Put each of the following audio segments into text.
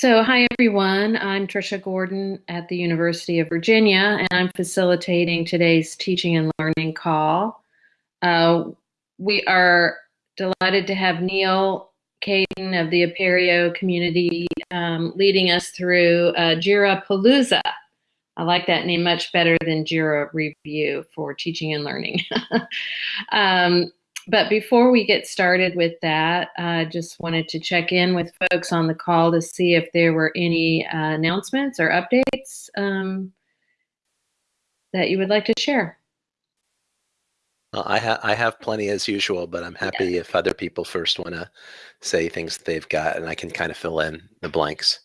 So, hi everyone. I'm Trisha Gordon at the University of Virginia, and I'm facilitating today's teaching and learning call. Uh, we are delighted to have Neal Caidin of the Apereo community um, leading us through uh, Jira Palooza. I like that name much better than Jira Review for teaching and learning. um, but before we get started with that, I just wanted to check in with folks on the call to see if there were any uh, announcements or updates um, that you would like to share. Well, I, ha I have plenty as usual, but I'm happy yeah. if other people first want to say things that they've got and I can kind of fill in the blanks.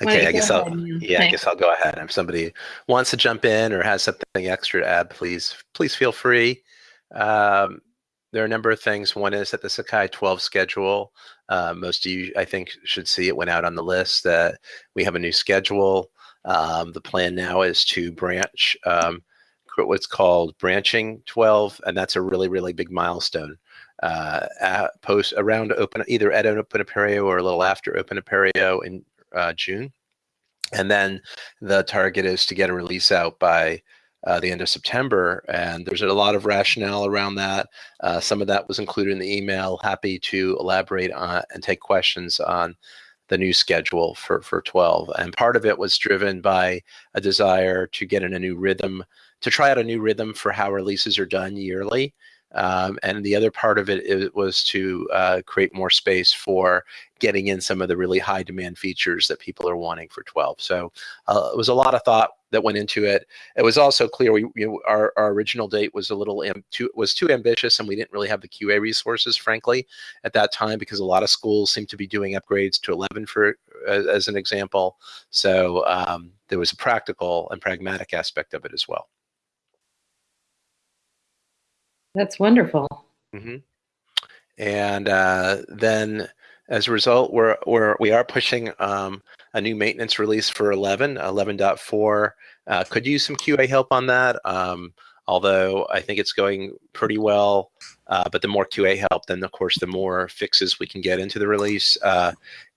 Okay, I guess I'll yeah, I guess I'll go ahead. If somebody wants to jump in or has something extra to add, please please feel free. Um, there are a number of things. One is that the Sakai 12 schedule. Uh, most of you, I think, should see it went out on the list that we have a new schedule. Um, the plan now is to branch um, what's called branching 12, and that's a really, really big milestone. Uh, post around open either at open apereo or a little after open apereo in uh, June. And then the target is to get a release out by uh, the end of September. And there's a lot of rationale around that. Uh, some of that was included in the email. Happy to elaborate on and take questions on the new schedule for, for 12. And part of it was driven by a desire to get in a new rhythm, to try out a new rhythm for how releases are done yearly. Um, and the other part of it, it was to uh, create more space for getting in some of the really high demand features that people are wanting for 12. So uh, it was a lot of thought that went into it. It was also clear we you know, our, our original date was a little too was too ambitious, and we didn't really have the QA resources, frankly, at that time because a lot of schools seem to be doing upgrades to 11 for as, as an example. So um, there was a practical and pragmatic aspect of it as well. That's wonderful. Mm-hmm. And uh, then as a result, we're, we're, we are pushing um, a new maintenance release for 11, 11.4. Uh, could use some QA help on that. Um, although I think it's going pretty well. Uh, but the more QA help, then of course, the more fixes we can get into the release. Uh,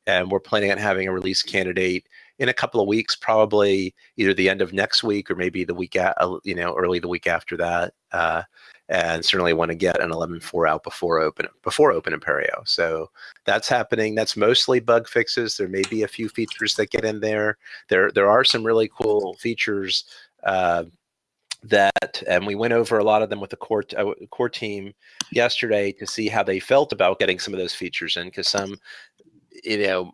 and we're planning on having a release candidate in a couple of weeks, probably either the end of next week or maybe the week, at, you know, early the week after that. And certainly want to get an 11.4 out before open before open Apereo. So that's happening. That's mostly bug fixes. There may be a few features that get in there. There there are some really cool features uh, that, and we went over a lot of them with the core uh, core team yesterday to see how they felt about getting some of those features in, because some, you know,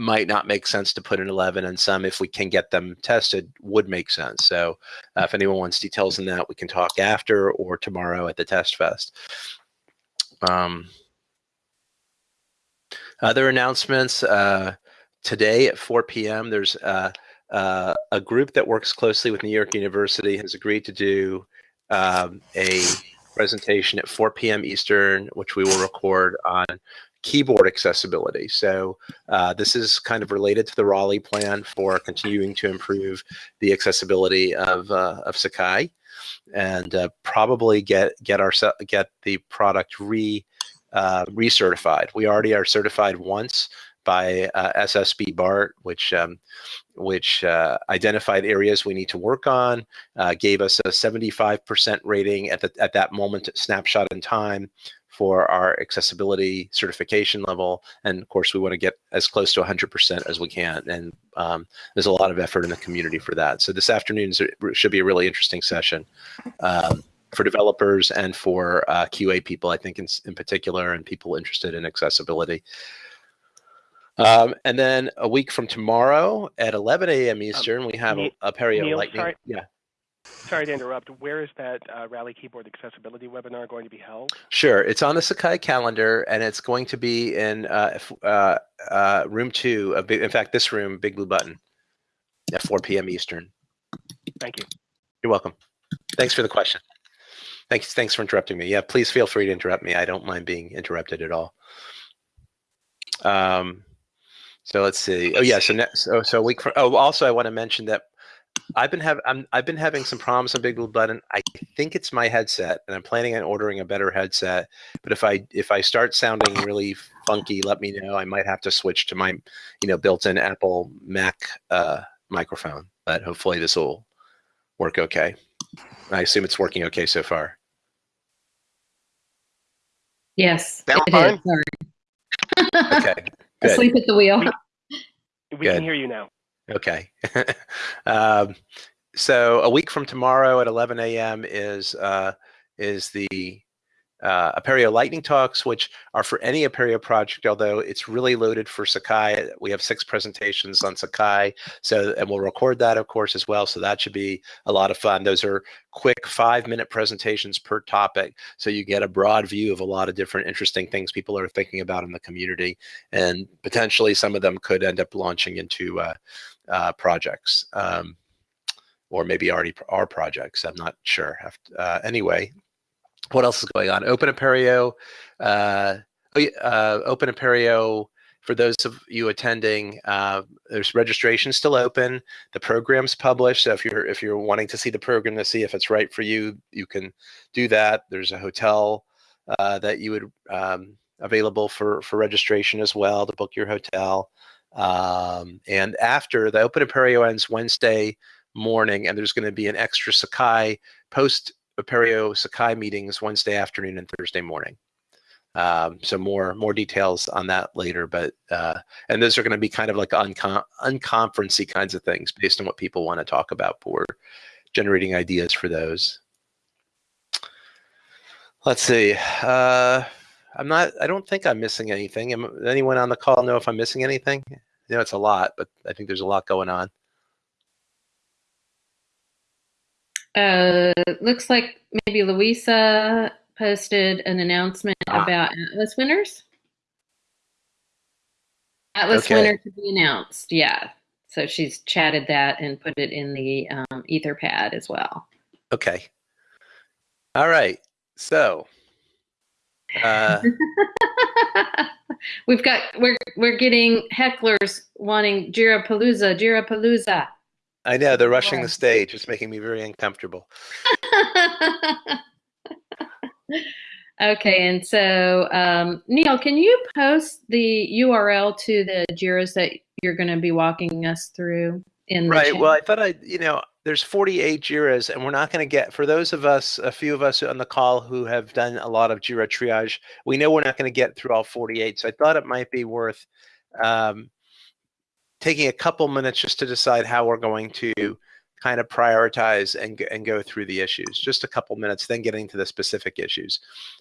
might not make sense to put in 11 and some if we can get them tested would make sense. So uh, if anyone wants details on that we can talk after or tomorrow at the test fest. Um, other announcements uh, today at 4 p.m there's uh, uh, a group that works closely with new york university has agreed to do um, a presentation at 4 p.m eastern which we will record on keyboard accessibility. So uh, this is kind of related to the Raleigh plan for continuing to improve the accessibility of, uh, of Sakai and uh, probably get get our get the product re uh, recertified. We already are certified once by uh, SSB BART, which um, which uh, identified areas we need to work on, gave us a 75% rating at the at that moment snapshot in time for our accessibility certification level. And of course, we want to get as close to 100% as we can. And um, there's a lot of effort in the community for that. So this afternoon should be a really interesting session um, for developers and for uh, QA people, I think in, in particular, and people interested in accessibility. Um, and then a week from tomorrow at 11 a.m. Um, Eastern, we have a, Neal, Apereo Lightning. Sorry. Yeah. Sorry to interrupt. Where is that uh, Raleigh Keyboard Accessibility webinar going to be held? Sure. It's on the Sakai calendar, and it's going to be in uh, uh, uh room two. Of big, in fact, this room, Big Blue Button, at 4 p.m. Eastern. Thank you. You're welcome. Thanks for the question. Thanks. Thanks for interrupting me. Yeah, please feel free to interrupt me. I don't mind being interrupted at all. Um, so let's see. Oh yeah. So next. Oh, so week. From, oh, also I want to mention that I've been having i have been having some problems on Big Blue Button. I think it's my headset, and I'm planning on ordering a better headset. But if I if I start sounding really funky, let me know. I might have to switch to my, you know, built-in Apple Mac uh, microphone. But hopefully this will work okay. I assume it's working okay so far. Yes, Sound it fine? is. Sorry. okay. Good. Asleep at the wheel. We, we can hear you now. Okay. um, so a week from tomorrow at 11 a.m. is uh, is the uh, Apereo Lightning Talks, which are for any Apereo project, although it's really loaded for Sakai. We have six presentations on Sakai, so and we'll record that, of course, as well. So that should be a lot of fun. Those are quick five-minute presentations per topic, so you get a broad view of a lot of different interesting things people are thinking about in the community, and potentially some of them could end up launching into uh, uh, projects. Um, or maybe already are projects. I'm not sure. Uh, anyway, what else is going on? Open Apereo, uh, oh, uh, Open Apereo. For those of you attending, uh, there's registration still open. The program's published, so if you're if you're wanting to see the program to see if it's right for you, you can do that. There's a hotel uh, that you would um, available for for registration as well to book your hotel. Um, and after the Open Apereo ends Wednesday morning, and there's going to be an extra Sakai post Apereo Sakai meetings Wednesday afternoon and Thursday morning. Um, so more more details on that later, but uh, and those are going to be kind of like uncon unconferencey kinds of things based on what people want to talk about. We're generating ideas for those. Let's see. Uh, I'm not. I don't think I'm missing anything. Am, anyone on the call know if I'm missing anything? You know, it's a lot, but I think there's a lot going on. Uh, looks like maybe Louisa posted an announcement ah. about Atlas winners. Atlas okay. winner to be announced. Yeah. So she's chatted that and put it in the um, Etherpad as well. Okay. All right. So uh, we've got we're we're getting hecklers wanting Jira Palooza, Jira Palooza. I know they're rushing the stage. It's making me very uncomfortable. okay, and so um, Neal, can you post the URL to the Jiras that you're going to be walking us through in right? Well, I thought I, you know, there's 48 Jiras, and we're not going to get for those of us, a few of us on the call who have done a lot of Jira triage. We know we're not going to get through all 48, so I thought it might be worth. Um, taking a couple minutes just to decide how we're going to kind of prioritize and, and go through the issues. Just a couple minutes, then getting to the specific issues.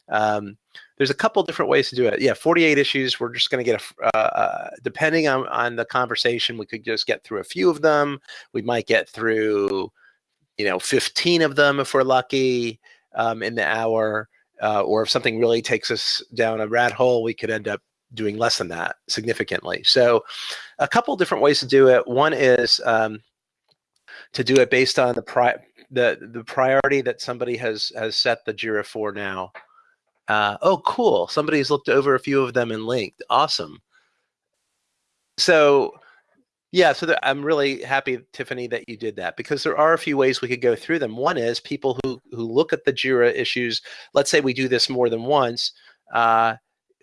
Um, there's a couple different ways to do it. Yeah, 48 issues. We're just going to get a, uh, uh, depending on, on the conversation, we could just get through a few of them. We might get through, you know, 15 of them if we're lucky um, in the hour. Uh, or if something really takes us down a rat hole, we could end up doing less than that significantly. So a couple different ways to do it. One is um, to do it based on the, pri the, the priority that somebody has, has set the JIRA for now. Uh, oh, cool. Somebody's looked over a few of them and linked. Awesome. So yeah, so I'm really happy, Tiffany, that you did that because there are a few ways we could go through them. One is people who, who look at the JIRA issues, let's say we do this more than once, uh,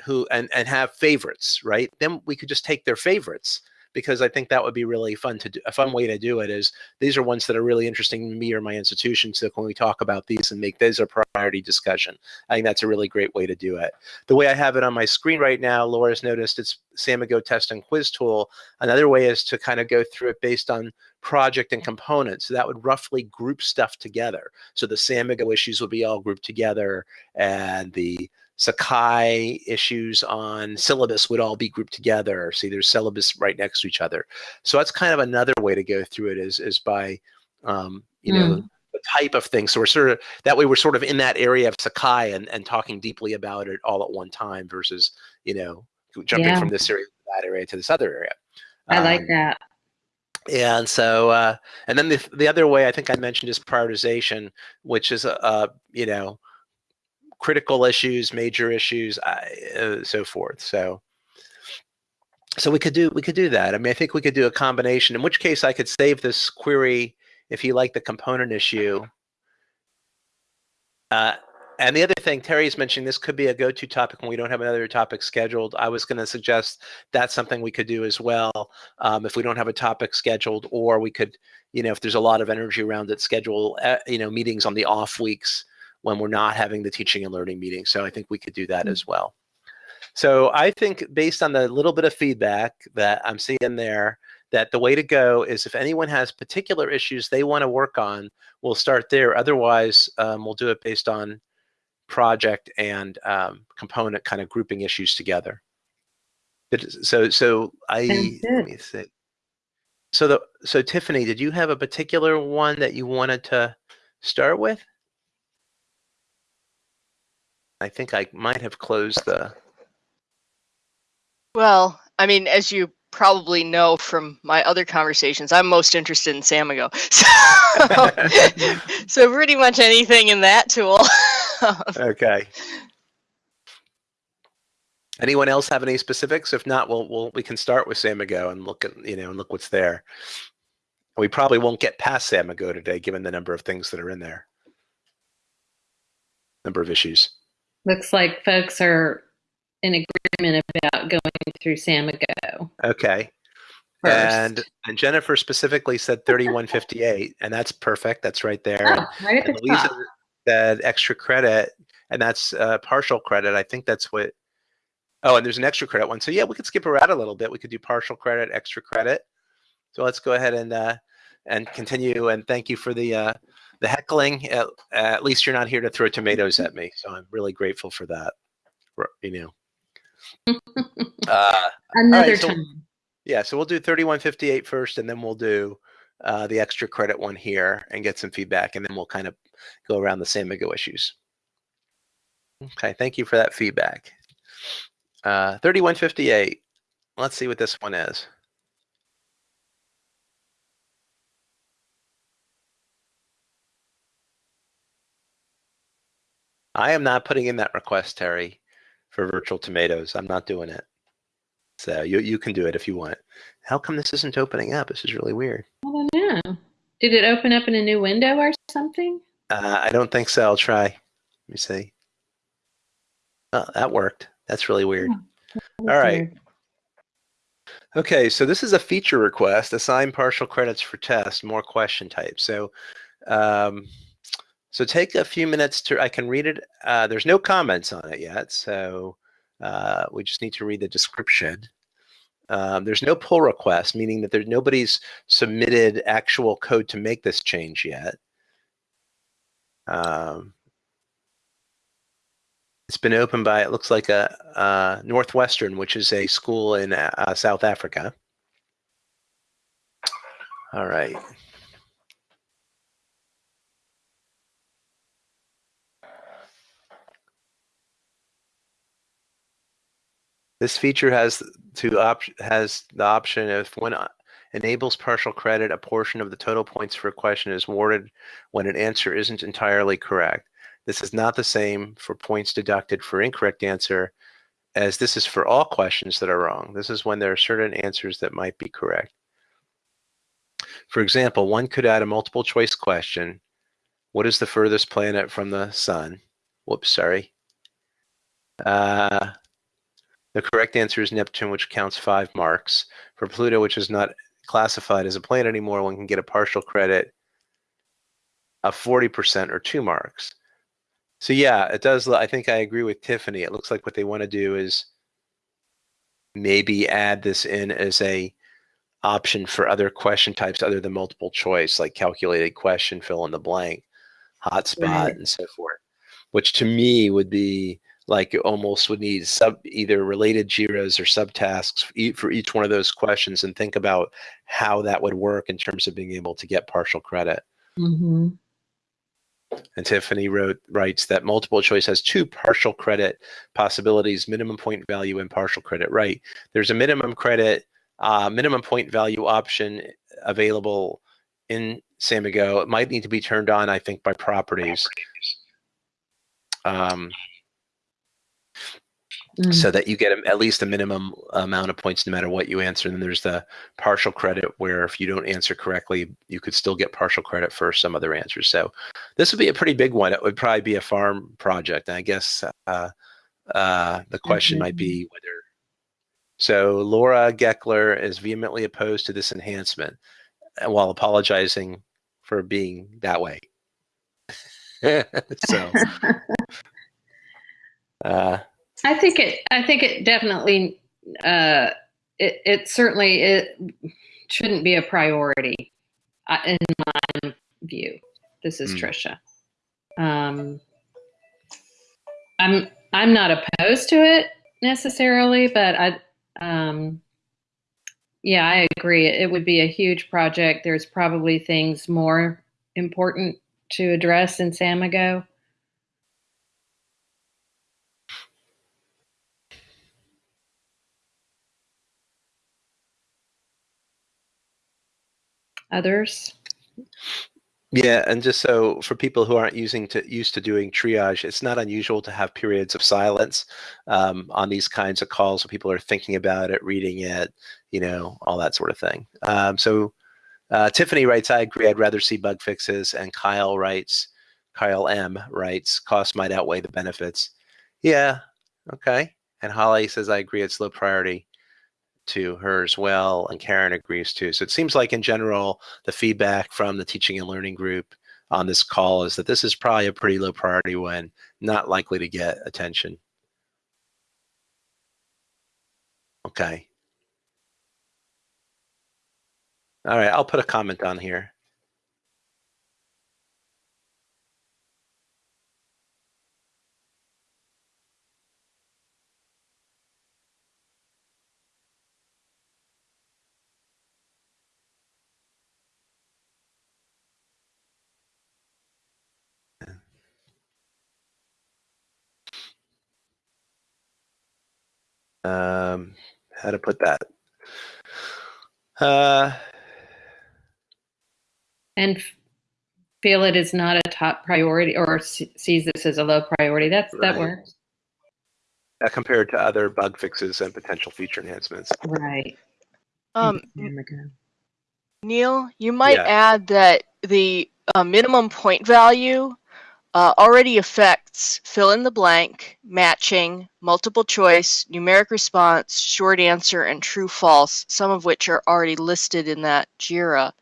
who and and have favorites, right? Then we could just take their favorites because I think that would be really fun to do. A fun way to do it is these are ones that are really interesting to me or my institution. So when we talk about these and make those a priority discussion, I think that's a really great way to do it. The way I have it on my screen right now, Laura's noticed it's Samigo test and quiz tool. Another way is to kind of go through it based on project and components. So that would roughly group stuff together. So the Samigo issues will be all grouped together and the Sakai issues on syllabus would all be grouped together. See, there's syllabus right next to each other. So that's kind of another way to go through it is, is by, um, you mm. know, hmm. the type of thing. So we're sort of, that way we're sort of in that area of Sakai and, and talking deeply about it all at one time versus, you know, jumping yeah. from this area to that area to this other area. I um, like that. And so, uh, and then the, the other way I think I mentioned is prioritization, which is, uh, you know, critical issues, major issues, uh, so forth. So, so we could do we could do that. I mean, I think we could do a combination. In which case, I could save this query if you like the component issue. Uh, and the other thing, Terry's mentioning this could be a go-to topic when we don't have another topic scheduled. I was going to suggest that's something we could do as well um, if we don't have a topic scheduled, or we could, you know, if there's a lot of energy around it, schedule, uh, you know, meetings on the off weeks when we're not having the teaching and learning meeting. So I think we could do that mm -hmm. as well. So I think based on the little bit of feedback that I'm seeing there, that the way to go is if anyone has particular issues they want to work on, we'll start there. Otherwise, um, we'll do it based on project and um, component kind of grouping issues together. So, so I let me see. So the so Tiffany, did you have a particular one that you wanted to start with? I think I might have closed the. Well, I mean, as you probably know from my other conversations, I'm most interested in Samigo. So, so pretty much anything in that tool. okay. Anyone else have any specifics? If not, we'll, we'll we can start with Samigo and look at you know and look what's there. We probably won't get past Samigo today, given the number of things that are in there, number of issues. Looks like folks are in agreement about going through Samigo. Okay. First. And and Jennifer specifically said 3158, and that's perfect. That's right there. Oh, right and Lisa top. said extra credit, and that's uh, partial credit. I think that's what. Oh, and there's an extra credit one. So yeah, we could skip around a little bit. We could do partial credit, extra credit. So let's go ahead and uh, and continue. And thank you for the uh, the heckling. At, at least you're not here to throw tomatoes at me. So I'm really grateful for that. You know. uh, Another right, so, time. Yeah, so we'll do 3158 first, and then we'll do uh, the extra credit one here and get some feedback, and then we'll kind of go around the same Samigo issues. Okay, thank you for that feedback. Uh, 3158. Let's see what this one is. I am not putting in that request, Terry for virtual tomatoes. I'm not doing it. So you you can do it if you want. How come this isn't opening up? This is really weird. I don't know. Did it open up in a new window or something? Uh, I don't think so. I'll try. Let me see. Oh, that worked. That's really weird. Oh, All right. Weird. Okay, so this is a feature request, assign partial credits for test, more question types. So um, so take a few minutes to, I can read it. Uh, there's no comments on it yet, so uh, we just need to read the description. Um, there's no pull request, meaning that there's nobody's submitted actual code to make this change yet. Um, it's been opened by, it looks like a, a Northwestern, which is a school in uh, South Africa. All right. This feature has to op has the option if one uh, enables partial credit, a portion of the total points for a question is awarded when an answer isn't entirely correct. This is not the same for points deducted for incorrect answer as this is for all questions that are wrong. This is when there are certain answers that might be correct. For example, one could add a multiple choice question. What is the furthest planet from the sun? Whoops, sorry. Uh, the correct answer is Neptune, which counts five marks. For Pluto, which is not classified as a planet anymore, one can get a partial credit of 40% or two marks. So yeah, it does. I think I agree with Tiffany. It looks like what they want to do is maybe add this in as a option for other question types other than multiple choice, like calculated question, fill in the blank, hotspot, right. and so forth, which to me would be like it almost would need sub either related JIRAs or subtasks for each one of those questions and think about how that would work in terms of being able to get partial credit. Mm-hmm. And Tiffany wrote writes that multiple choice has two partial credit possibilities: minimum point value and partial credit. Right? There's a minimum credit, uh, minimum point value option available in Samigo. It might need to be turned on, I think, by properties. Um, mm. so that you get at least a minimum amount of points no matter what you answer. And then there's the partial credit where if you don't answer correctly, you could still get partial credit for some other answers. So this would be a pretty big one. It would probably be a farm project. And I guess uh, uh, the question mm-hmm. might be whether. So Laura Gekeler is vehemently opposed to this enhancement while apologizing for being that way. so uh, I think it. I think it definitely. Uh, it, it certainly it shouldn't be a priority, uh, in my view. This is mm. Trisha. Um, I'm I'm not opposed to it necessarily, but I um, yeah, I agree. It would be a huge project. There's probably things more important to address in Samigo. Others? Yeah, and just so for people who aren't using to used to doing triage, it's not unusual to have periods of silence um, on these kinds of calls when people are thinking about it, reading it, you know, all that sort of thing. Um, so uh, Tiffany writes, I agree, I'd rather see bug fixes. And Kyle writes, Kyle M writes, cost might outweigh the benefits. Yeah, okay. And Holly says, I agree, it's low priority to her as well. And Karen agrees too. So it seems like in general, the feedback from the teaching and learning group on this call is that this is probably a pretty low priority one, not likely to get attention. Okay. All right, I'll put a comment on here. Um, how to put that? Uh, and feel it is not a top priority or sees this as a low priority. That's right. that works. Uh, compared to other bug fixes and potential feature enhancements. Right. Um, Neal, you might yeah. add that the uh, minimum point value uh, already affects fill in the blank, matching, multiple choice, numeric response, short answer, and true false, some of which are already listed in that JIRA.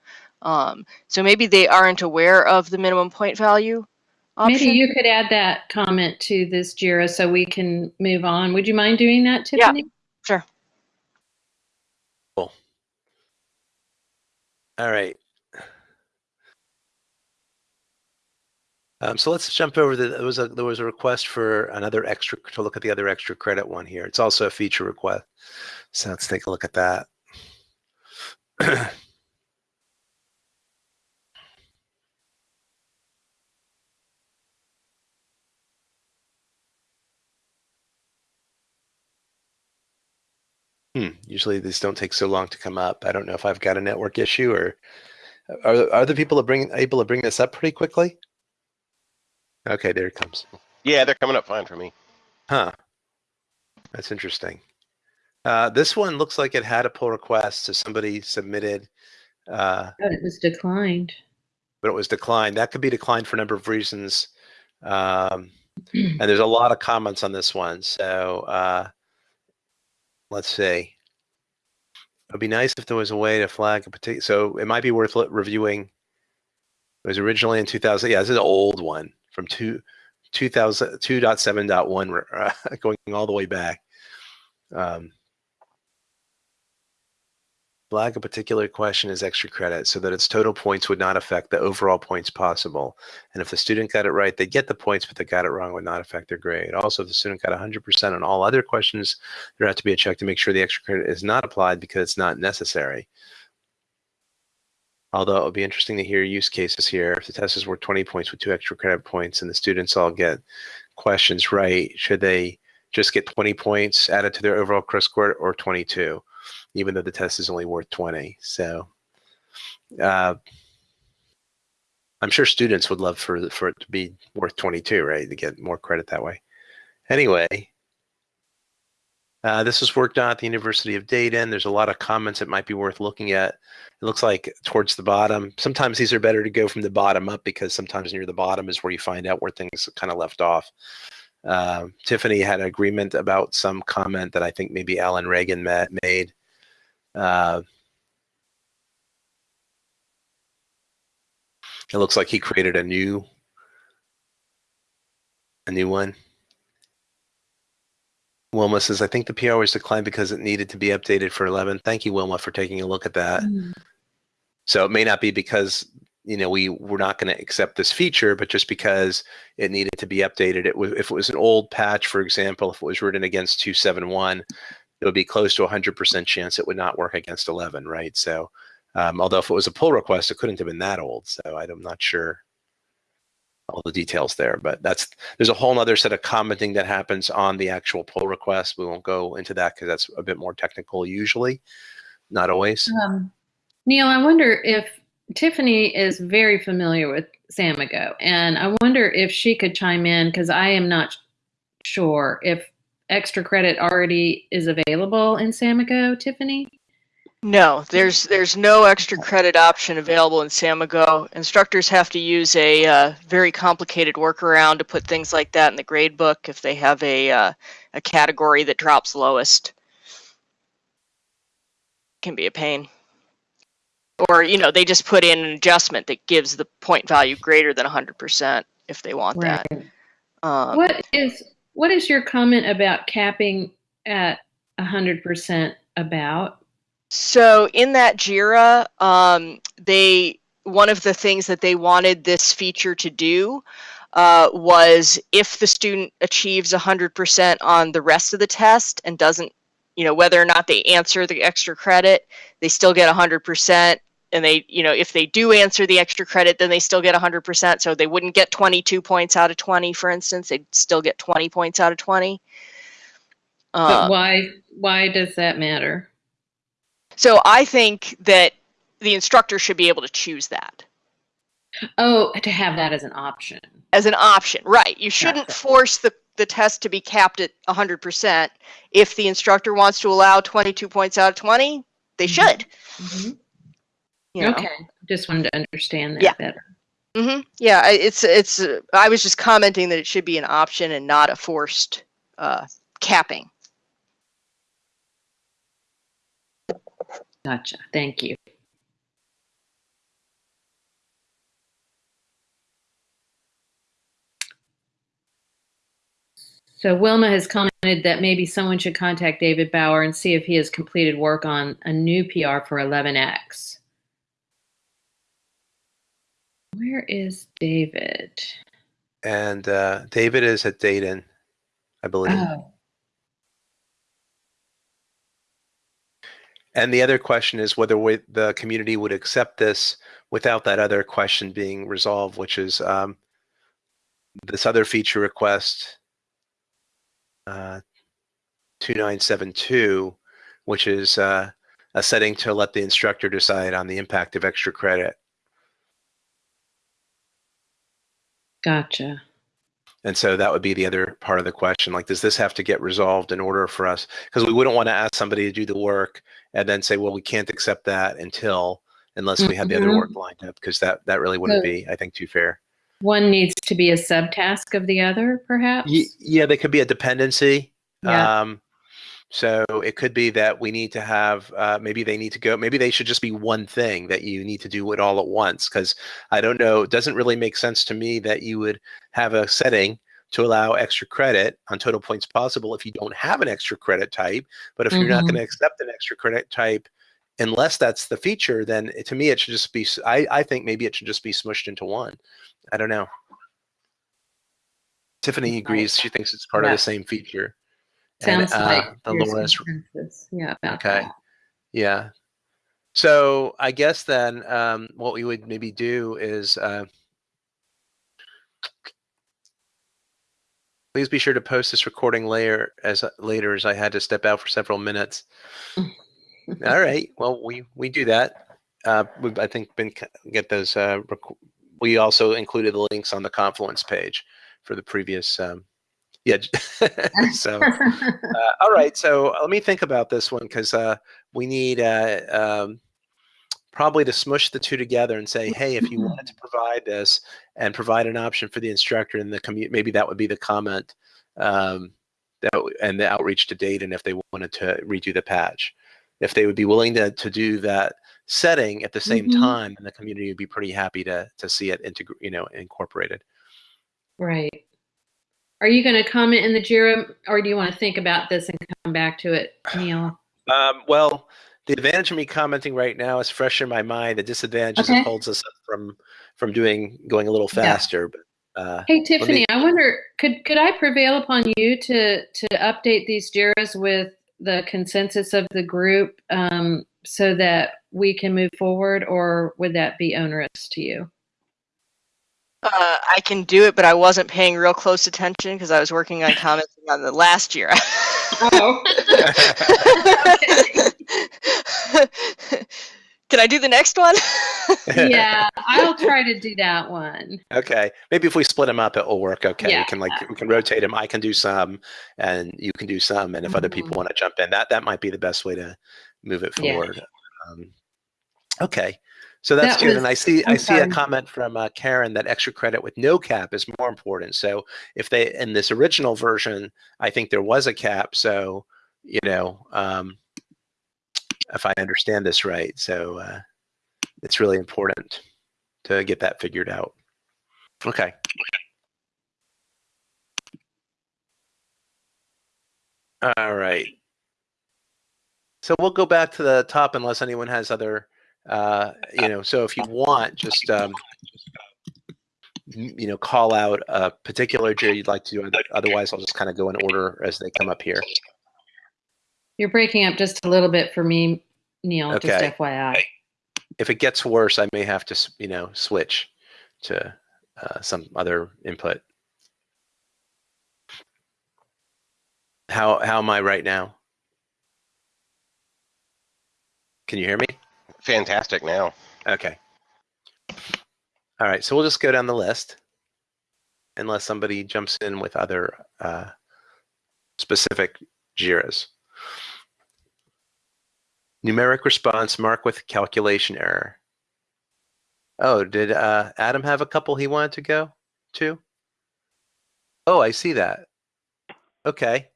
Um, so maybe they aren't aware of the minimum point value option. Maybe you could add that comment to this JIRA so we can move on. Would you mind doing that, Tiffany? Yeah, sure. Cool. All right. Um, so let's jump over the, there was a there was a request for another extra to look at the other extra credit one here. It's also a feature request. So let's take a look at that. Hmm. Usually these don't take so long to come up. I don't know if I've got a network issue or are, are the people able to bring this up pretty quickly? Okay, there it comes. Yeah, they're coming up fine for me. Huh. That's interesting. Uh, this one looks like it had a pull request, so somebody submitted. Uh, but it was declined. But it was declined. That could be declined for a number of reasons. Um, and there's a lot of comments on this one. So uh, let's see. It'd be nice if there was a way to flag a particular. So it might be worth reviewing. It was originally in 2000. Yeah, this is an old one from two, 2000, 2.7.1 uh, going all the way back. Um, flag a particular question as extra credit so that its total points would not affect the overall points possible. And if the student got it right, they get the points, but they got it wrong would not affect their grade. Also, if the student got 100% on all other questions, there have to be a check to make sure the extra credit is not applied because it's not necessary. Although it would be interesting to hear use cases here. If the test is worth 20 points with two extra credit points and the students all get questions right, should they just get 20 points added to their overall credit score or 22, even though the test is only worth 20? So uh, I'm sure students would love for, for it to be worth 22, right? To get more credit that way. Anyway, Uh, this was worked on at the University of Dayton. There's a lot of comments that might be worth looking at. It looks like towards the bottom. Sometimes these are better to go from the bottom up because sometimes near the bottom is where you find out where things kind of left off. Uh, Tiffany had an agreement about some comment that I think maybe Alan Regan met, made. Uh, it looks like he created a new a new one. Wilma says, I think the PR was declined because it needed to be updated for 11. Thank you, Wilma, for taking a look at that. Mm. So it may not be because you know we were not going to accept this feature, but just because it needed to be updated. It was if it was an old patch, for example, if it was written against 271, it would be close to 100% chance it would not work against 11, right? So um, although if it was a pull request, it couldn't have been that old. So I'm not sure all the details there, but that's there's a whole other set of commenting that happens on the actual pull request. We won't go into that because that's a bit more technical usually, not always. Um, Neal, I wonder if Tiffany is very familiar with Samigo, and I wonder if she could chime in because I am not sure if extra credit already is available in Samigo, Tiffany. No, there's there's no extra credit option available in Samigo. Instructors have to use a uh, very complicated workaround to put things like that in the gradebook if they have a uh, a category that drops lowest. can be a pain. Or you know they just put in an adjustment that gives the point value greater than 100% if they want right. that. Um, what is what is your comment about capping at 100% about? So in that JIRA, um, they one of the things that they wanted this feature to do uh, was if the student achieves 100% on the rest of the test and doesn't, you know, whether or not they answer the extra credit, they still get 100%. And they, you know, if they do answer the extra credit, then they still get 100%. So they wouldn't get 22 points out of 20, for instance. They'd still get 20 points out of 20. but um, why? Why does that matter? So I think that the instructor should be able to choose that. Oh, to have that as an option. As an option, right. You shouldn't force the, the test to be capped at 100%. If the instructor wants to allow 22 points out of 20, they mm-hmm. should. Mm-hmm. You know? Okay, just wanted to understand that yeah. better. Mm-hmm. Yeah, it's it's. Uh, I was just commenting that it should be an option and not a forced uh, capping. Gotcha. Thank you. So Wilma has commented that maybe someone should contact David Bauer and see if he has completed work on a new PR for 11X. Where is David? And uh, David is at Dayton, I believe. Oh. And the other question is whether we, the community would accept this without that other question being resolved, which is um, this other feature request uh, 2972, which is uh, a setting to let the instructor decide on the impact of extra credit. Gotcha. And so that would be the other part of the question. Like, does this have to get resolved in order for us? Because we wouldn't want to ask somebody to do the work and then say, well, we can't accept that until unless we have the other work mm-hmm. lined up, because that that really wouldn't so be, I think, too fair. One needs to be a subtask of the other, perhaps. Y yeah, they could be a dependency. Yeah. Um, so it could be that we need to have, uh, maybe they need to go, maybe they should just be one thing that you need to do it all at once. Cause I don't know, it doesn't really make sense to me that you would have a setting to allow extra credit on total points possible if you don't have an extra credit type. But if mm -hmm. you're not going to mm-hmm. accept an extra credit type, unless that's the feature, then to me, it should just be, I, I think maybe it should just be smushed into one. I don't know. Tiffany agrees. She thinks it's part yeah. of the same feature. Sounds and, uh, like the lowest. Yeah. okay. That. Yeah. So I guess then um, what we would maybe do is uh, please be sure to post this recording later as later as I had to step out for several minutes. All right. Well, we we do that. Uh, we've I think been get those. Uh, we also included the links on the Confluence page for the previous um, Yeah. so, uh, all right. So let me think about this one because uh, we need uh, um, probably to smush the two together and say, hey, if you wanted to provide this and provide an option for the instructor in the commute, maybe that would be the comment um, that and the outreach to date, and if they wanted to redo the patch, if they would be willing to to do that setting at the same mm-hmm. time, and the community would be pretty happy to to see it you know, incorporated. Right. Are you going to comment in the JIRA, or do you want to think about this and come back to it, Neal? Um, well, the advantage of me commenting right now is fresh in my mind. The disadvantage okay. is it holds us from from doing going a little faster. Yeah. But uh, hey, Tiffany, me... I wonder could could I prevail upon you to to update these JIRAs with the consensus of the group um, so that we can move forward, or would that be onerous to you? Uh, I can do it, but I wasn't paying real close attention because I was working on commenting on the last JIRA. oh. Can I do the next one? yeah, I'll try to do that one. Okay, maybe if we split them up, it will work. Okay, yeah. we can like we can rotate them. I can do some, and you can do some, and if mm-hmm. other people mm-hmm. want to jump in, that that might be the best way to move it forward. Yeah. Um, okay. So that's that and I see i see a comment from uh, Karen that extra credit with no cap is more important. So if they in this original version, I think there was a cap. So you know, um, if I understand this right, so uh, it's really important to get that figured out. Okay. All right. So we'll go back to the top unless anyone has other uh, you know, so if you want, just um, you know, call out a particular JIRA you'd like to do. Otherwise, I'll just kind of go in order as they come up here. You're breaking up just a little bit for me, Neal. Okay. Just FYI. If it gets worse, I may have to, you know, switch to uh, some other input. How how am I right now? Can you hear me? Fantastic now. Okay. All right, so we'll just go down the list unless somebody jumps in with other uh, specific JIRAs. Numeric response mark with calculation error. Oh, did uh, Adam have a couple he wanted to go to? Oh, I see that. Okay.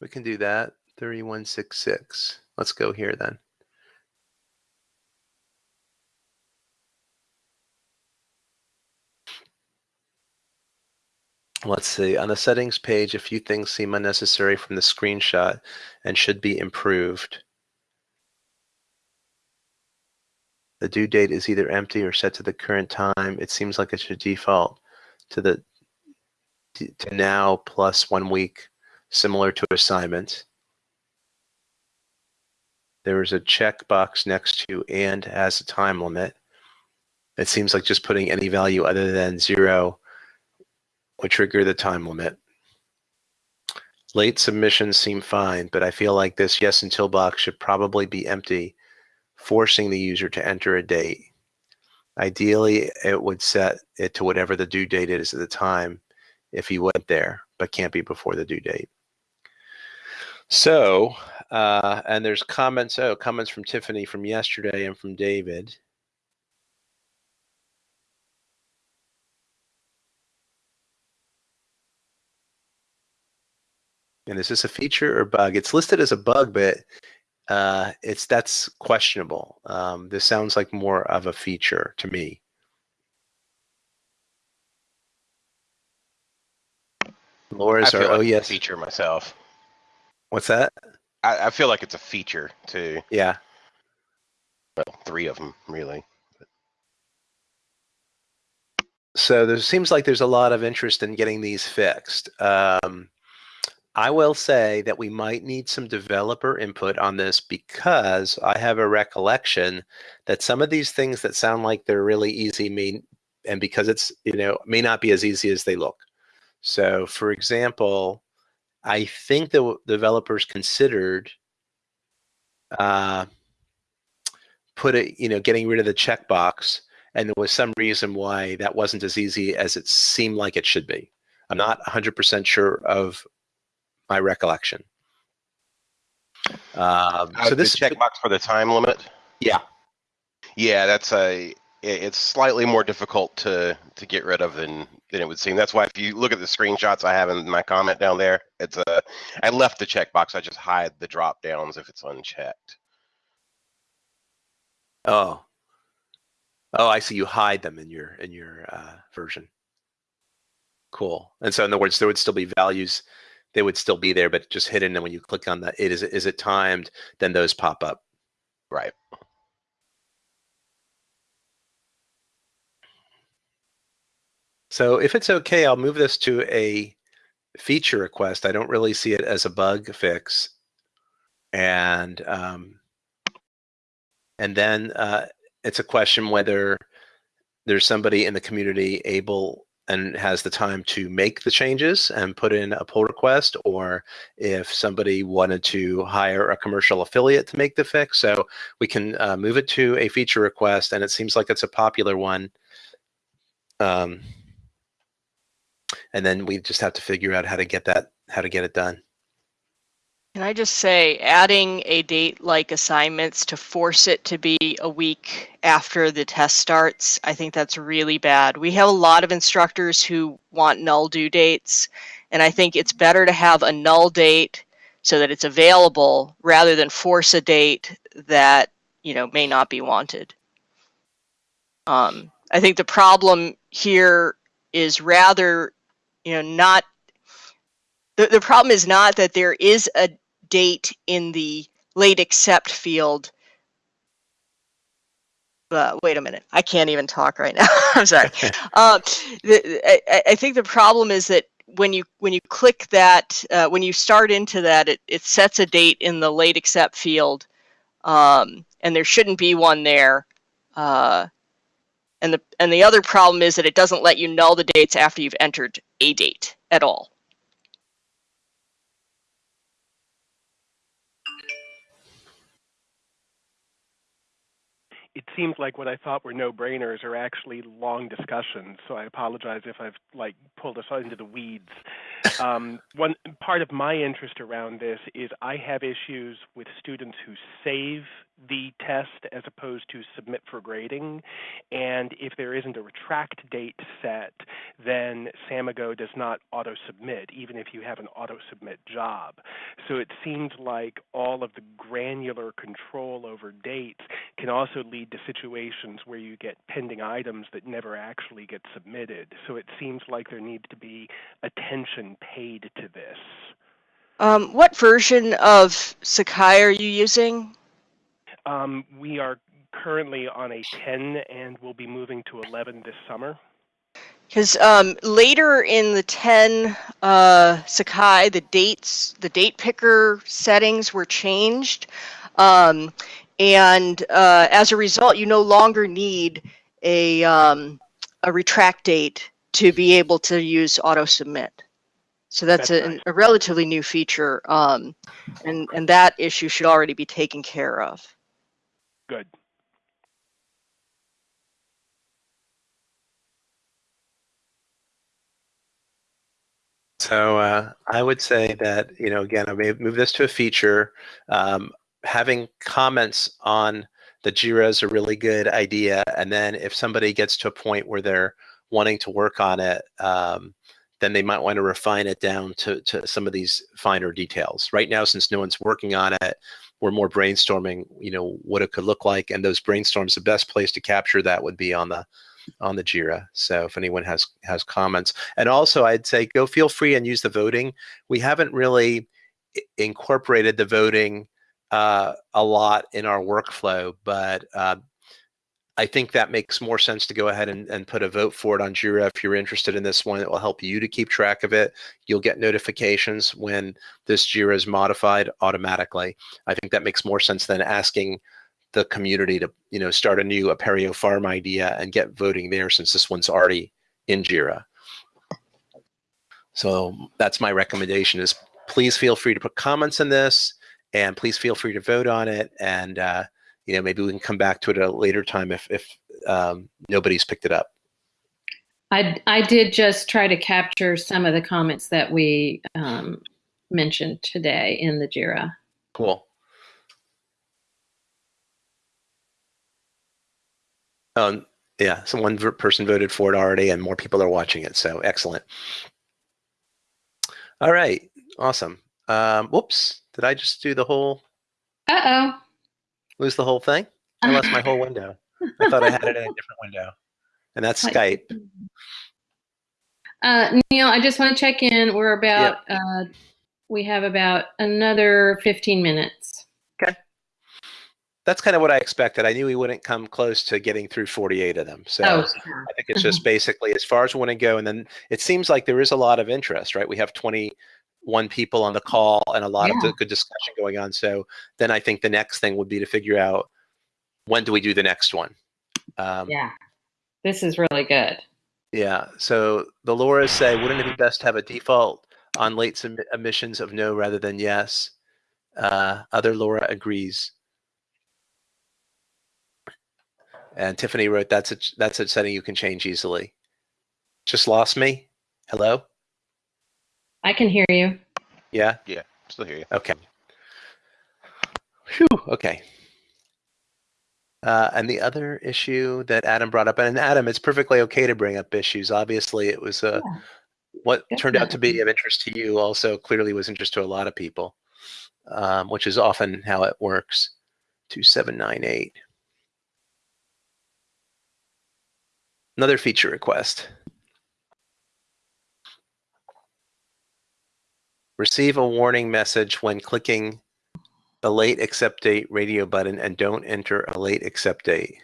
We can do that. 3166. Let's go here then. Let's see, on the settings page, a few things seem unnecessary from the screenshot and should be improved. The due date is either empty or set to the current time. It seems like it should default to the to now plus one week, similar to assignment. There is a checkbox next to and has a time limit. It seems like just putting any value other than zero would trigger the time limit. Late submissions seem fine, but I feel like this yes until box should probably be empty, forcing the user to enter a date. Ideally, it would set it to whatever the due date is at the time if he went there, but can't be before the due date. So, uh, and there's comments, oh, comments from Tiffany from yesterday and from David. And is this a feature or bug? It's listed as a bug, but uh, it's that's questionable. Um, this sounds like more of a feature to me. Laura's are, like oh yes. feature myself. What's that? I, I, feel like it's a feature too. Yeah. Well, three of them really. So there seems like there's a lot of interest in getting these fixed. Um, I will say that we might need some developer input on this because I have a recollection that some of these things that sound like they're really easy mean, and because it's, you know, may not be as easy as they look. So for example, I think the developers considered uh, put it, you know, getting rid of the checkbox and there was some reason why that wasn't as easy as it seemed like it should be. I'm not 100% sure of my recollection. Um, uh, so this checkbox for the time limit. Yeah, yeah, that's a. It's slightly more difficult to to get rid of than than it would seem. That's why if you look at the screenshots I have in my comment down there, it's a. I left the checkbox. I just hide the drop downs if it's unchecked. Oh. Oh, I see. You hide them in your in your uh, version. Cool. And so, in other words, there would still be values they would still be there, but just hidden. And when you click on that, it is is it timed? Then those pop up. Right. So if it's okay, I'll move this to a feature request. I don't really see it as a bug fix. And um, and then uh, it's a question whether there's somebody in the community able and has the time to make the changes and put in a pull request, or if somebody wanted to hire a commercial affiliate to make the fix. So we can uh, move it to a feature request, and it seems like it's a popular one. Um, and then we just have to figure out how to get that, how to get it done. Can I just say, adding a date like assignments to force it to be a week after the test starts, I think that's really bad. We have a lot of instructors who want null due dates, and I think it's better to have a null date so that it's available rather than force a date that you know may not be wanted. Um, I think the problem here is rather, you know, not the, the problem is not that there is a date in the late accept field. Uh, wait a minute, I can't even talk right now. I'm sorry. uh, the, I, I, think the problem is that when you when you click that, uh, when you start into that, it, it sets a date in the late accept field, um, and there shouldn't be one there. Uh, and the and the other problem is that it doesn't let you null the dates after you've entered a date at all. It seems like what I thought were no-brainers are actually long discussions. So I apologize if I've like pulled us into the weeds. Um, one part of my interest around this is I have issues with students who save the test as opposed to submit for grading. And if there isn't a retract date set, then Samigo does not auto submit, even if you have an auto submit job. So it seems like all of the granular control over dates can also lead to situations where you get pending items that never actually get submitted. So it seems like there needs to be attention paid to this. Um, what version of Sakai are you using? Um, we are currently on a 10 and we'll be moving to 11 this summer. Because um, later in the 10 uh, Sakai, the dates, the date picker settings were changed. Um, and uh, as a result, you no longer need a, um, a retract date to be able to use auto submit. So that's, that's a, nice. a, relatively new feature, um, and, and that issue should already be taken care of. Good. So uh, I would say that, you know, again, I may move this to a feature. Um, having comments on the JIRA is a really good idea. And then if somebody gets to a point where they're wanting to work on it, um, then they might want to refine it down to, to some of these finer details. Right now, since no one's working on it, we're more brainstorming, you know, what it could look like. And those brainstorms, the best place to capture that would be on the on the Jira. So if anyone has has comments, and also I'd say go feel free and use the voting. We haven't really incorporated the voting uh, a lot in our workflow, but uh, I think that makes more sense to go ahead and, and put a vote for it on Jira if you're interested in this one. It will help you to keep track of it. You'll get notifications when this Jira is modified automatically. I think that makes more sense than asking the community to you know start a new Apereo farm idea and get voting there since this one's already in Jira. So that's my recommendation is please feel free to put comments in this and please feel free to vote on it and uh, you know, maybe we can come back to it at a later time if, if um, nobody's picked it up. I, I did just try to capture some of the comments that we um, mentioned today in the JIRA. Cool. Um, yeah, so one person voted for it already and more people are watching it, so excellent. All right, awesome. Um, whoops, did I just do the whole? Uh-oh. Lose the whole thing? I lost my whole window. I thought I had it in a different window. And that's Skype. Uh, Neal, I just want to check in. We're about, yep. uh, we have about another 15 minutes. That's kind of what I expected. I knew we wouldn't come close to getting through 48 of them. So oh, sure. I think it's just basically as far as we want to go. And then it seems like there is a lot of interest, right? We have 21 people on the call and a lot yeah. of good discussion going on. So then I think the next thing would be to figure out when do we do the next one? Um, yeah, this is really good. Yeah. So the Laura's say, wouldn't it be best to have a default on late emissions of no rather than yes? Uh, other Laura agrees. And Tiffany wrote, that's a, that's a setting you can change easily. Just lost me? Hello? I can hear you. Yeah? Yeah, still hear you. Okay. Whew, okay. Uh, and the other issue that Adam brought up, and Adam, it's perfectly okay to bring up issues. Obviously, it was uh, yeah, what definitely. turned out to be of interest to you. Also, clearly was interest to a lot of people, um, which is often how it works. Two seven nine eight. Another feature request. Receive a warning message when clicking the late accept date radio button and don't enter a late accept date.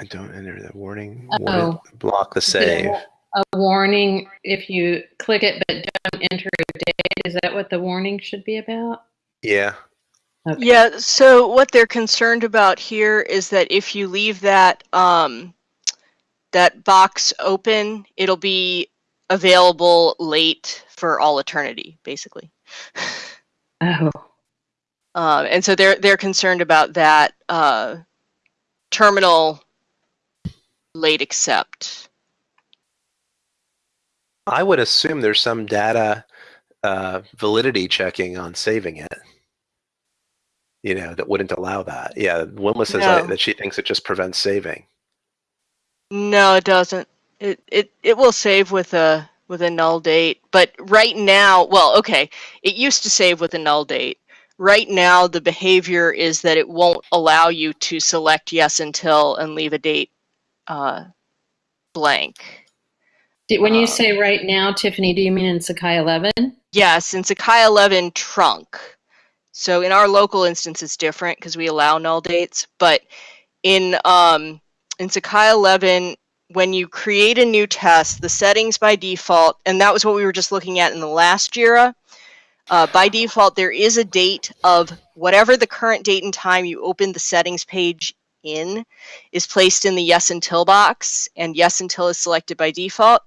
And don't enter the warning. Oh. Block the save. A warning if you click it but don't enter a date. Is that what the warning should be about? Yeah. Okay. Yeah, so what they're concerned about here is that if you leave that um, that box open, it'll be available late for all eternity, basically. Oh. Uh, and so they're they're concerned about that uh, terminal late accept. I would assume there's some data uh, validity checking on saving it. You know, that wouldn't allow that. Yeah, Wilma says no. that she thinks it just prevents saving. No, it doesn't. It it it will save with a with a null date, but right now, well, okay, it used to save with a null date. Right now, the behavior is that it won't allow you to select yes until and leave a date uh, blank. When you um, say right now, Tiffany, do you mean in Sakai 11? Yes, in Sakai 11 trunk. So in our local instance, it's different because we allow null dates, but in um, in Sakai 11, when you create a new test, the settings by default, and that was what we were just looking at in the last JIRA, uh, by default, there is a date of whatever the current date and time you open the settings page in is placed in the yes until box, and yes until is selected by default.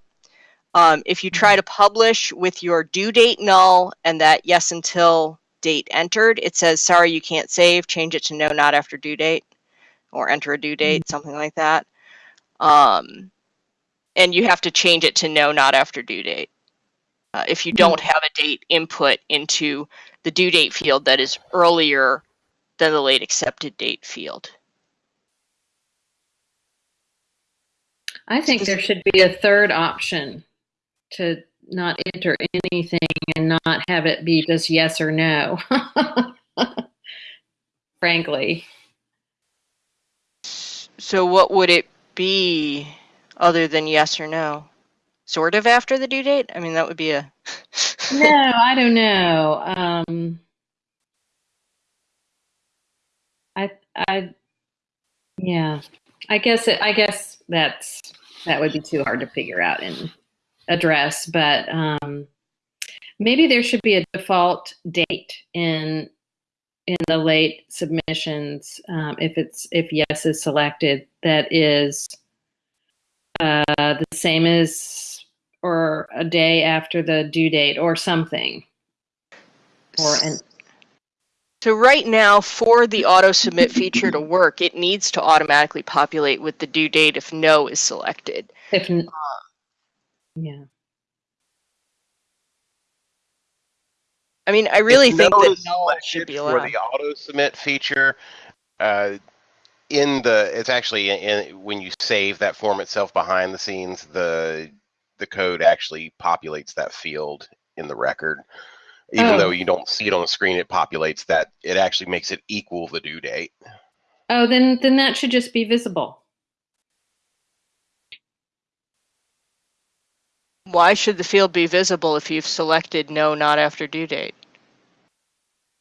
Um, if you try to publish with your due date null and that yes until date entered, it says, sorry, you can't save, change it to no, not after due date or enter a due date, mm-hmm. something like that. Um, and you have to change it to no, not after due date. Uh, if you don't have a date input into the due date field that is earlier than the late accepted date field. I think there should be a third option to not enter anything and not have it be just yes or no. Frankly. So what would it be other than yes or no? Sort of after the due date? I mean, that would be a. no, I don't know. Um, I, I, yeah, I guess it, I guess that's that would be too hard to figure out and address, but um, maybe there should be a default date in in the late submissions, um, if it's if yes is selected, that is uh, the same as or a day after the due date or something. or an so right now, for the auto submit feature to work, it needs to automatically populate with the due date if no is selected. If, yeah. I mean, I really If think no that is null should be for the auto submit feature. Uh, in the it's actually in, in, when you save that form itself behind the scenes, the the code actually populates that field in the record. Even Oh. though you don't see it on the screen, it populates that. It actually makes it equal the due date. Oh, then then that should just be visible. Why should the field be visible if you've selected no, not after due date?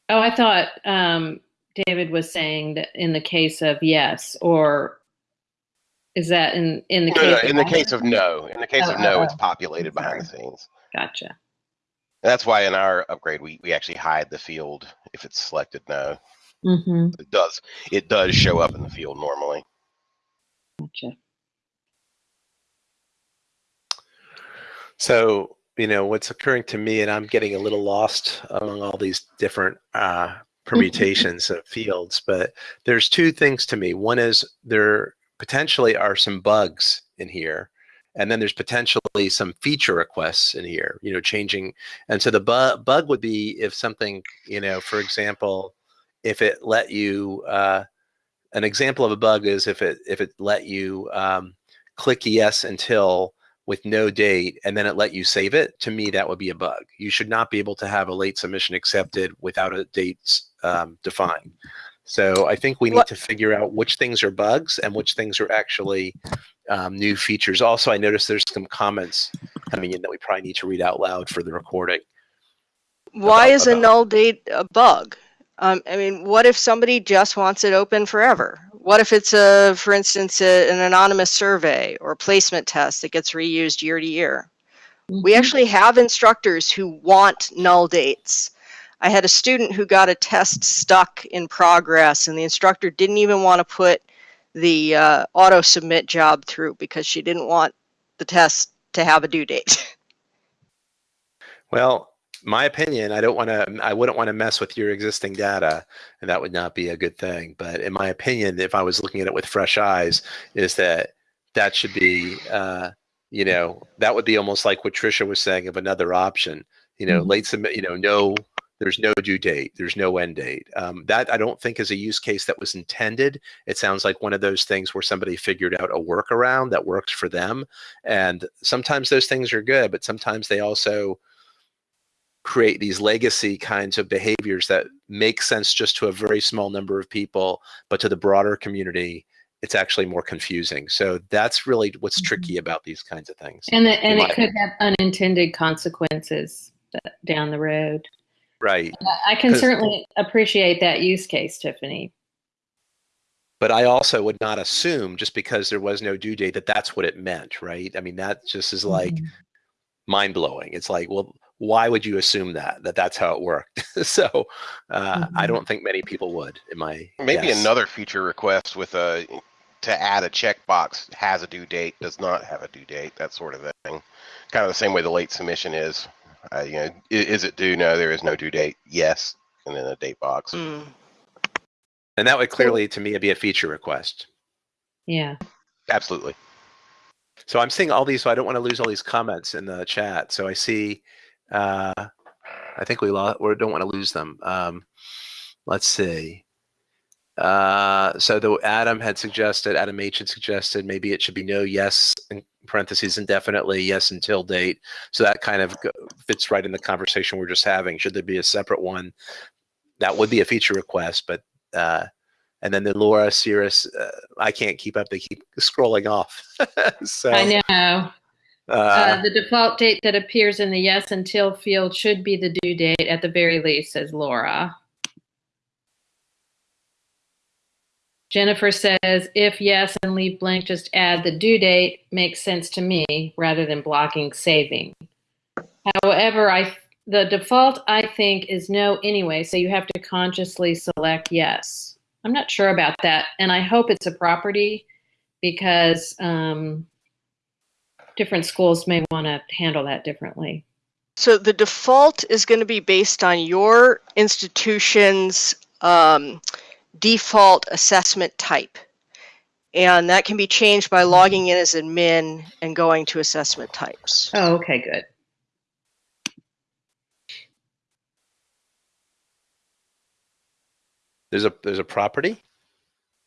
Oh, I thought um, David was saying that in the case of yes, or is that in in the No, case? no, of in the case of no, in the case Oh, of no, oh, it's populated behind the scenes. Gotcha. That's why in our upgrade we, we actually hide the field if it's selected no. Mm-hmm. It does it does show up in the field normally. Gotcha. So, you know, what's occurring to me, and I'm getting a little lost among all these different uh, permutations of fields, but there's two things to me. One is there potentially are some bugs in here, and then there's potentially some feature requests in here, you know, changing. And so the bu- bug would be if something, you know, for example, if it let you, uh, an example of a bug is if it if it let you um, click yes until with no date and then it let you save it to me that would be a bug you should not be able to have a late submission accepted without a date um, defined so i think we need What- to figure out which things are bugs and which things are actually um, new features also i noticed there's some comments coming in that we probably need to read out loud for the recording Why About- is a null date a bug? Um, I mean, what if somebody just wants it open forever? What if it's a, for instance, a, an anonymous survey or placement test that gets reused year to year? We Mhm. actually have instructors who want null dates. I had a student who got a test stuck in progress, and the instructor didn't even want to put the uh, auto submit job through because she didn't want the test to have a due date. Well, my opinion, I don't want to, I wouldn't want to mess with your existing data, and that would not be a good thing. But in my opinion, if I was looking at it with fresh eyes, is that that should be, uh, you know, that would be almost like what Trisha was saying of another option. You know, Mhm. late submit, you know, no, there's no due date, there's no end date. Um, that I don't think is a use case that was intended. It sounds like one of those things where somebody figured out a workaround that works for them. And sometimes those things are good, but sometimes they also create these legacy kinds of behaviors that make sense just to a very small number of people, but to the broader community, it's actually more confusing. So that's really what's Mhm. tricky about these kinds of things. And the, and it could have unintended consequences down the road. Right. I can certainly appreciate that use case, Tiffany. But I also would not assume just because there was no due date that that's what it meant, right? I mean, that just is like Mhm. mind blowing. It's like, well, why would you assume that that that's how it worked? so uh, I Mhm. don't think many people would. In my Maybe guess. another feature request with a to add a checkbox has a due date, does not have a due date, that sort of thing. Kind of the same way the late submission is. Uh, you know, i- is it due? No, there is no due date. Yes, and then a date box. Mm. and that would clearly, to me, be a feature request. Yeah. Absolutely. So I'm seeing all these, so I don't want to lose all these comments in the chat. So I see, uh, I think we lost, or don't want to lose them. Um, let's see. Uh, so the Adam had suggested, Adam H had suggested maybe it should be no yes in parentheses indefinitely, yes until date. So that kind of fits right in the conversation we're just having. Should there be a separate one? That would be a feature request, but uh, and then the Laura Cirrus, uh, I can't keep up. They keep scrolling off. so I know. Uh, Uh, the default date that appears in the yes until field should be the due date at the very least, says Laura. Jennifer says, if yes and leave blank, just add the due date makes sense to me rather than blocking saving. However, I the default I think is no anyway, so you have to consciously select yes. I'm not sure about that, and I hope it's a property because um, different schools may want to handle that differently. So the default is going to be based on your institution's um, default assessment type. And that can be changed by logging in as admin and going to assessment types. Oh, okay, good. There's a there's a property.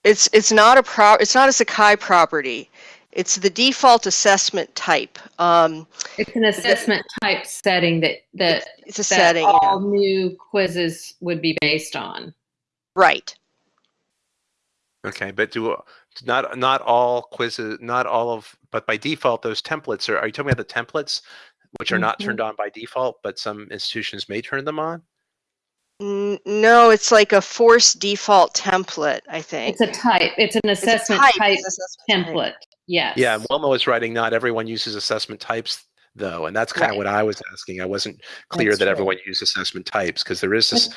It's it's not a pro it's not a Sakai property. It's the default assessment type. Um, it's an assessment type setting that that it's a that setting. all yeah. new quizzes would be based on. Right. Okay, but do not not all quizzes, not all of, but by default, those templates are. Are you talking about the templates, which are not Mhm. turned on by default, but some institutions may turn them on? N- No, it's like a forced default template, I think. It's a type. It's an It's assessment type, type, it's assessment type. template. Yes. Yeah, and Wilma was writing. Not everyone uses assessment types, though, and that's kind of what I was asking. I wasn't clear That's that right. everyone used assessment types because there is this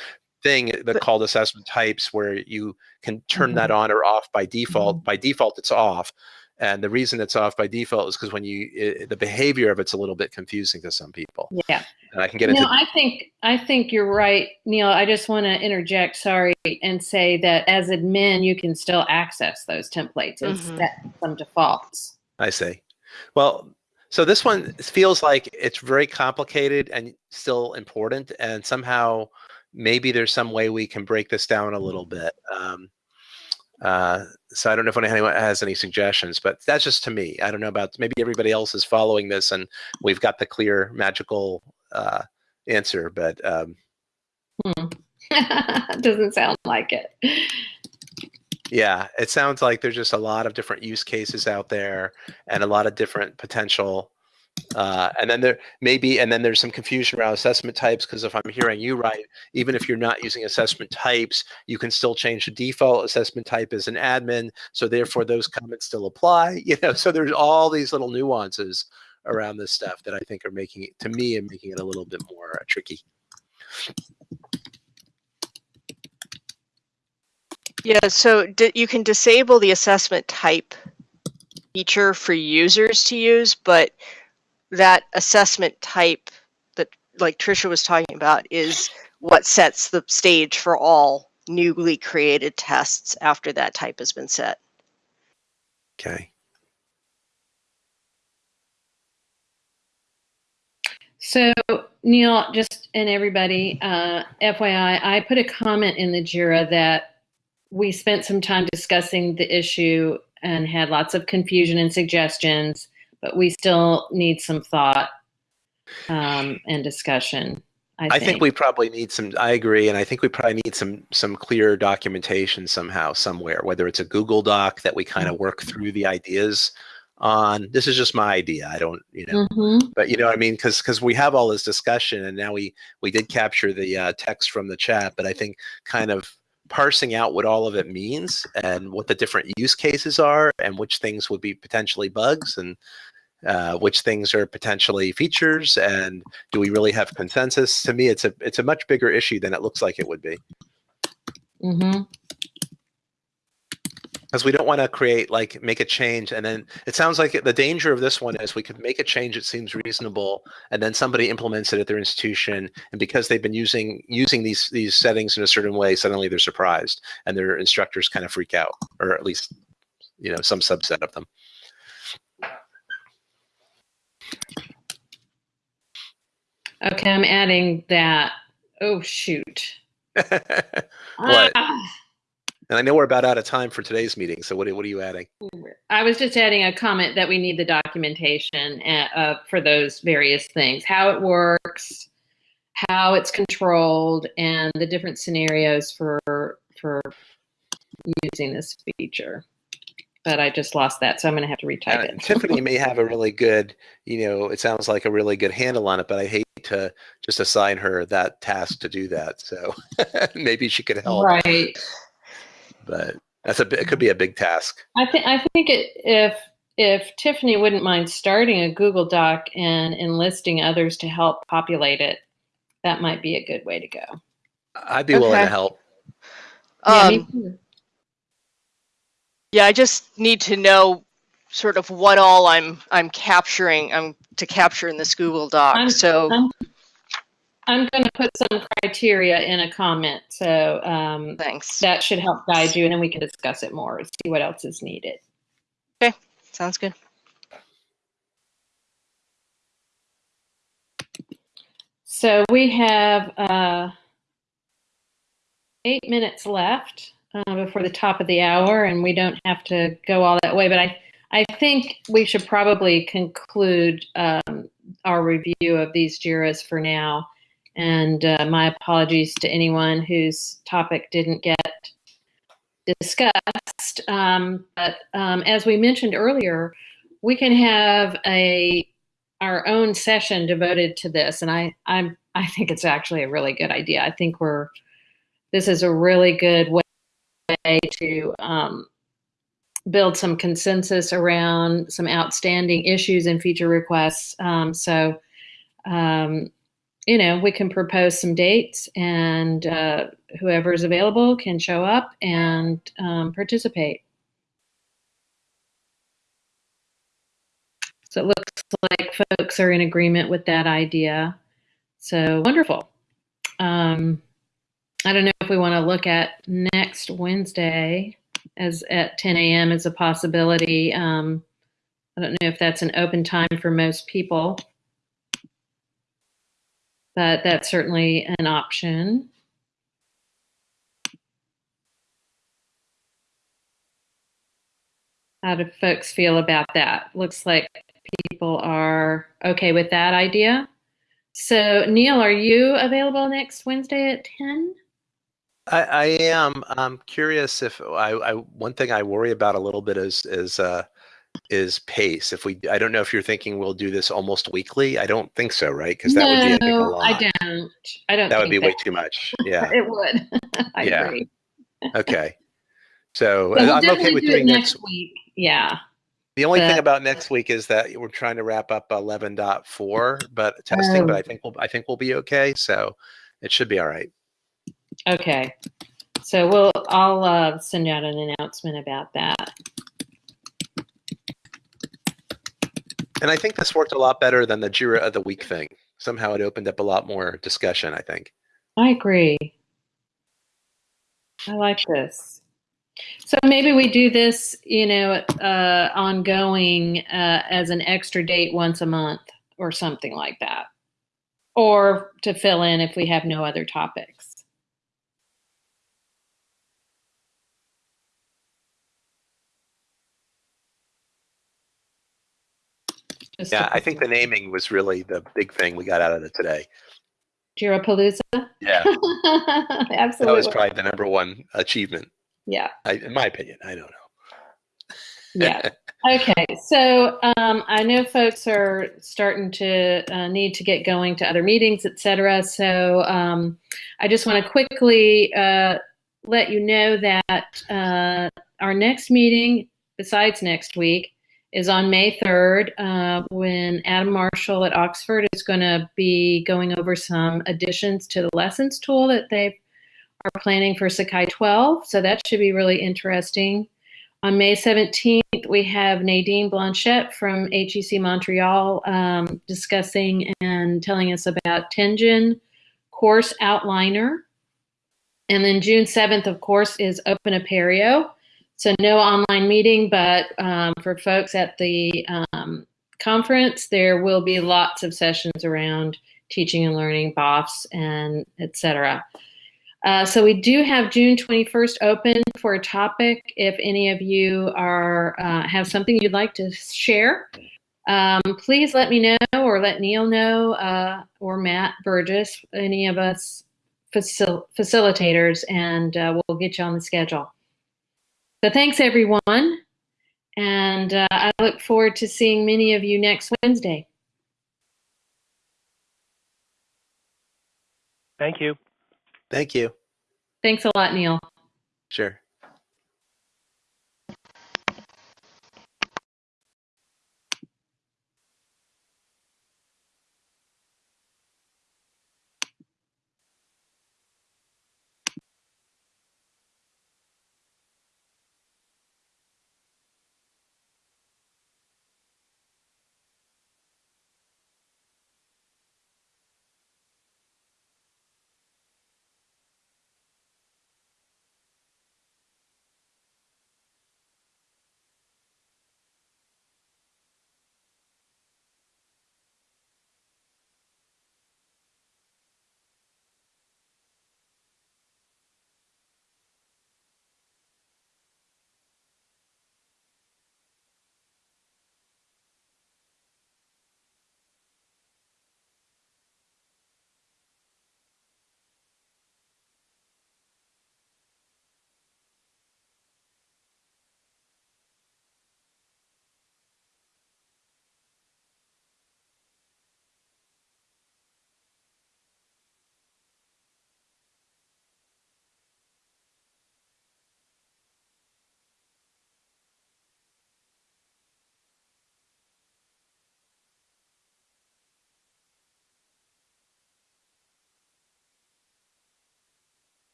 thing that called assessment types where you can turn that Mm-hmm. on or off by default. By default, it's off. And the reason it's off by default is because when you i the behavior of it's a little bit confusing to some people. Yeah. And I can get No, into I think I think you're right, Neal. I just want to interject, sorry, and say that as admin, you can still access those templates and Mhm. set some defaults. I see. Well, so this one feels like it's very complicated and still important, and somehow maybe there's some way we can break this down a little bit. Um, uh, so I don't know if anyone has any suggestions, but that's just to me. I don't know about maybe everybody else is following this and we've got the clear magical uh, answer, but um, Doesn't sound like it. Yeah, it sounds like there's just a lot of different use cases out there and a lot of different potential. Uh, and then there maybe, and then there's some confusion around assessment types because if I'm hearing you right, even if you're not using assessment types, you can still change the default assessment type as an admin. So therefore, those comments still apply. You know, so there's all these little nuances around this stuff that I think are making it to me and making it a little bit more uh, tricky. Yeah, so you can disable the assessment type feature for users to use, but that assessment type that like Trisha was talking about is what sets the stage for all newly created tests after that type has been set. Okay. So, Neal, just and everybody, uh, FYI, I put a comment in the JIRA that we spent some time discussing the issue and had lots of confusion and suggestions, but we still need some thought um, and discussion. I think. I think we probably need some. I agree, and I think we probably need some some clear documentation somehow, somewhere. Whether it's a Google Doc that we kind of work through the ideas on. This is just my idea. I don't, you know, Mhm. but you know, what I mean, because because we have all this discussion, and now we we did capture the uh, text from the chat, but I think kind of parsing out what all of it means and what the different use cases are, and which things would be potentially bugs, and uh, which things are potentially features, and do we really have consensus? To me, it's a it's a much bigger issue than it looks like it would be, Mhm. because we don't want to create like make a change, and then it sounds like the danger of this one is we could make a change that seems reasonable, and then somebody implements it at their institution, and because they've been using using these these settings in a certain way, suddenly they're surprised, and their instructors kind of freak out, or at least you know some subset of them. Okay, I'm adding that. Oh shoot. What? Ah. And I know we're about out of time for today's meeting. So what, what are you adding? I was just adding a comment that we need the documentation uh, uh, for those various things, how it works, how it's controlled, and the different scenarios for for using this feature. But I just lost that, so I'm going to have to retype Uh, it. Tiffany may have a really good, you know, it sounds like a really good handle on it, but I hate to just assign her that task to do that. So maybe she could help. Right. But that's a bi- it could be a big task. I think I think it, if if Tiffany wouldn't mind starting a Google Doc and enlisting others to help populate it, that might be a good way to go. I'd be willing to help. Yeah, me Um, too. yeah, I just need to know sort of what all I'm I'm capturing I'm to capture in this Google Doc. I'm- so I'm I'm going to put some criteria in a comment. So um, thanks. That should help guide you, and then we can discuss it more. and See what else is needed. Okay, sounds good. So we have uh, eight minutes left uh, before the top of the hour, and we don't have to go all that way. But I, I think we should probably conclude um, our review of these JIRAs for now. And uh, my apologies to anyone whose topic didn't get discussed. Um, but um, as we mentioned earlier, we can have a our own session devoted to this, and I I'm I think it's actually a really good idea. I think we're this is a really good way to um, build some consensus around some outstanding issues and feature requests. Um, so, um, you know, we can propose some dates, and uh, whoever is available can show up and um, participate. So it looks like folks are in agreement with that idea. So wonderful. Um, I don't know if we want to look at next Wednesday as at 10 a.m. is a possibility. Um, I don't know if that's an open time for most people, but that's certainly an option. How do folks feel about that? Looks like people are okay with that idea. So, Neal, are you available next Wednesday at 10? I, I am. I'm curious if I, I, one thing I worry about a little bit is is uh, is pace. If we, I don't know if you're thinking we'll do this almost weekly. I don't think so, right? Because that no, would be a lot. I don't. I don't. That would be that. way too much. Yeah. it would. I yeah. agree. okay. So, so we'll I'm okay with do doing next week. Yeah. The only But- thing about next week is that we're trying to wrap up 11.4, but testing. Oh. But I think we'll I think we'll be okay. So it should be all right. Okay. So we'll I'll uh, send out an announcement about that. And I think this worked a lot better than the Jira of the week thing. Somehow it opened up a lot more discussion. I think. I agree. I like this. So maybe we do this, you know, uh, ongoing uh, as an extra date once a month or something like that, or to fill in if we have no other topics. Just Yeah, I think the naming was really the big thing we got out of it today. Jirapalooza. Yeah, Absolutely. that was probably the number one achievement, yeah. I, in my opinion. I don't know. Yeah. Okay. So um, I know folks are starting to uh, need to get going to other meetings, et cetera. So um, I just want to quickly uh, let you know that uh, our next meeting, besides next week, is on May 3rd uh, when Adam Marshall at Oxford is going to be going over some additions to the lessons tool that they are planning for Sakai 12. So that should be really interesting. On May 17th, we have Nadine Blanchette from HEC Montreal um, discussing and telling us about Tenjin course outliner. And then June 7th, of course, is Open Apereo. So no online meeting, but um, for folks at the um, conference, there will be lots of sessions around teaching and learning, BOFs, and et cetera. Uh, so we do have June 21st open for a topic. If any of you are uh, have something you'd like to share, um, please let me know or let Neal know uh, or Matt Burgess, any of us facil- facilitators, and uh, we'll get you on the schedule. So thanks everyone, and uh, I look forward to seeing many of you next Wednesday. Thank you. Thank you. Thanks a lot, Neal. Sure.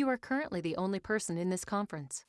You are currently the only person in this conference.